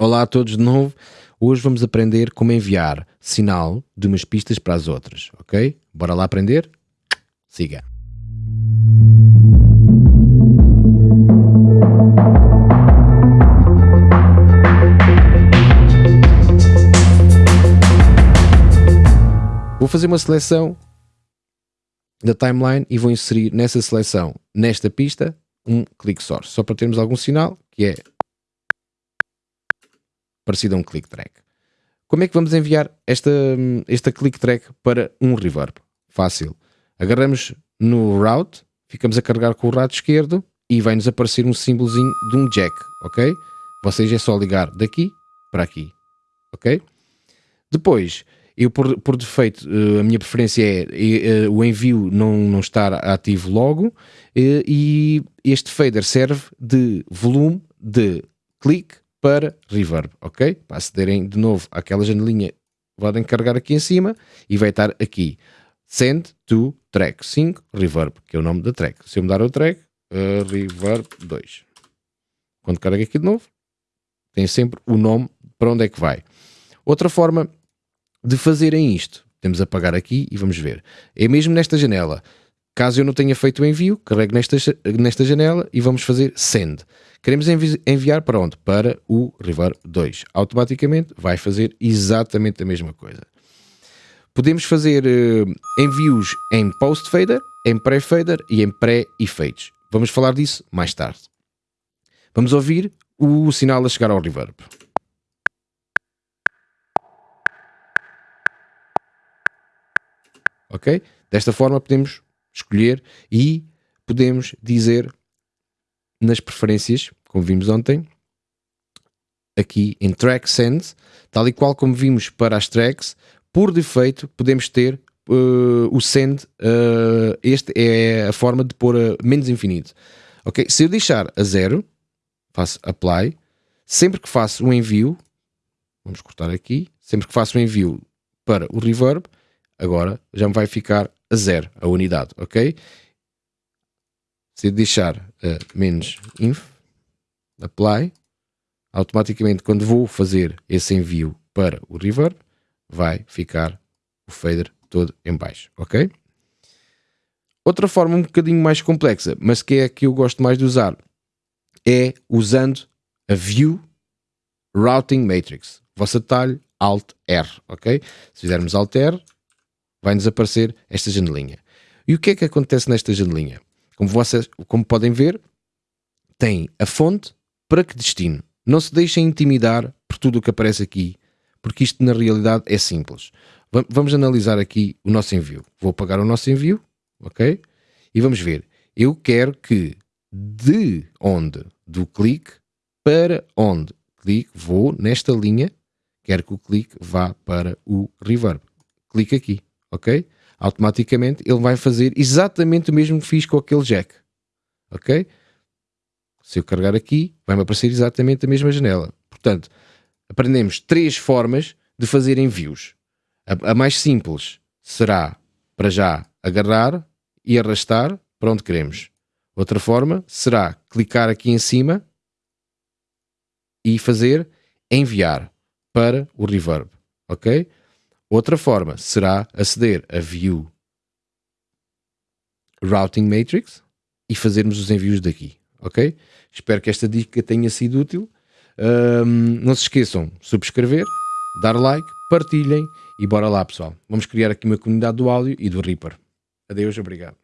Olá a todos de novo. Hoje vamos aprender como enviar sinal de umas pistas para as outras, ok? Bora lá aprender? Siga. Vou fazer uma seleção da timeline e vou inserir nessa seleção, nesta pista, um click source, só para termos algum sinal que é parecido a um click track. Como é que vamos enviar esta, esta click track para um reverb? Fácil. Agarramos no route, ficamos a carregar com o rato esquerdo e vai-nos aparecer um símbolozinho de um jack, ok? Vocês é só ligar daqui para aqui, ok? Depois, eu por, por defeito, eh, a minha preferência é, é o envio não, não estar ativo logo é, e este fader serve de volume de clique para reverb, ok? Para acederem de novo àquela janelinha, podem carregar aqui em cima e vai estar aqui. Send to track 5 reverb, que é o nome da track. Se eu mudar o track, uh, reverb 2. Quando carrega aqui de novo, tem sempre o nome para onde é que vai. Outra forma de fazerem isto, temos a apagar aqui e vamos ver. É mesmo nesta janela. Caso eu não tenha feito o envio, carrego nesta, nesta janela e vamos fazer send. Queremos envi enviar para onde? Para o Reverb 2. Automaticamente vai fazer exatamente a mesma coisa. Podemos fazer uh, envios em post-fader, em pré-fader e em pré-efeitos. Vamos falar disso mais tarde. Vamos ouvir o sinal a chegar ao reverb. Ok? Desta forma podemos escolher e podemos dizer nas preferências, como vimos ontem, aqui em Track Send, tal e qual como vimos para as tracks, por defeito podemos ter uh, o Send, uh, este é a forma de pôr a menos infinito. Ok? Se eu deixar a zero, faço Apply, sempre que faço um envio, vamos cortar aqui, sempre que faço um envio para o Reverb, agora já me vai ficar a zero, a unidade, ok? Se deixar uh, menos inf, apply, automaticamente quando vou fazer esse envio para o reverb, vai ficar o fader todo em baixo, ok? Outra forma um bocadinho mais complexa, mas que é a que eu gosto mais de usar, é usando a View Routing Matrix. Vosso atalho Alt R, ok? Se fizermos Alt R, vai-nos aparecer esta janelinha. E o que é que acontece nesta janelinha? Como vocês como podem ver, tem a fonte para que destino. Não se deixem intimidar por tudo o que aparece aqui, porque isto na realidade é simples. Vamos analisar aqui o nosso envio. Vou apagar o nosso envio, ok? E vamos ver. Eu quero que de onde do clique para onde clique, vou nesta linha, quero que o clique vá para o reverb. Clique aqui ok? Automaticamente ele vai fazer exatamente o mesmo que fiz com aquele jack, ok? Se eu carregar aqui, vai-me aparecer exatamente a mesma janela. Portanto, aprendemos três formas de fazer envios. A, a mais simples será, para já, agarrar e arrastar para onde queremos. Outra forma será clicar aqui em cima e fazer enviar para o reverb, ok? Outra forma será aceder a View Routing Matrix e fazermos os envios daqui, ok? Espero que esta dica tenha sido útil. Um, não se esqueçam de subscrever, dar like, partilhem e bora lá pessoal. Vamos criar aqui uma comunidade do áudio e do Reaper. Adeus, obrigado.